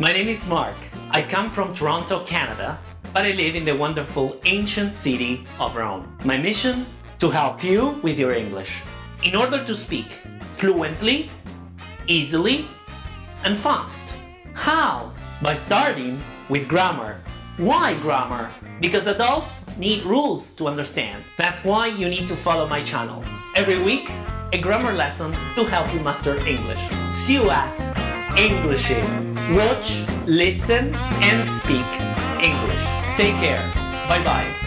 My name is Mark. I come from Toronto, Canada, but I live in the wonderful ancient city of Rome. My mission? To help you with your English. In order to speak fluently, easily, and fast. How? By starting with grammar. Why grammar? Because adults need rules to understand. That's why you need to follow my channel. Every week, a grammar lesson to help you master English. See you at Englishing. Watch, listen, and speak English. Take care. Bye bye.